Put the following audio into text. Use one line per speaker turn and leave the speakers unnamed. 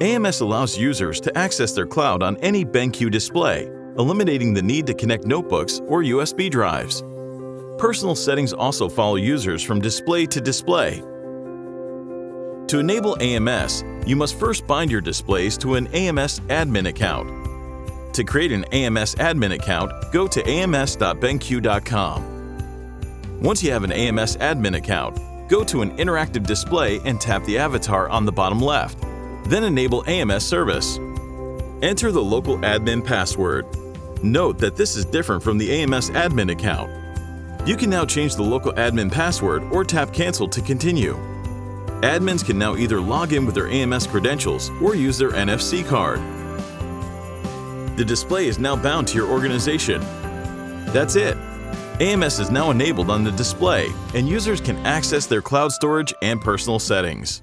AMS allows users to access their cloud on any BenQ display, eliminating the need to connect notebooks or USB drives. Personal settings also follow users from display to display. To enable AMS, you must first bind your displays to an AMS admin account. To create an AMS admin account, go to ams.benq.com. Once you have an AMS admin account, go to an interactive display and tap the avatar on the bottom left. Then enable AMS service. Enter the local admin password. Note that this is different from the AMS admin account. You can now change the local admin password or tap Cancel to continue. Admins can now either log in with their AMS credentials or use their NFC card. The display is now bound to your organization. That's it. AMS is now enabled on the display, and users can access their cloud storage and personal settings.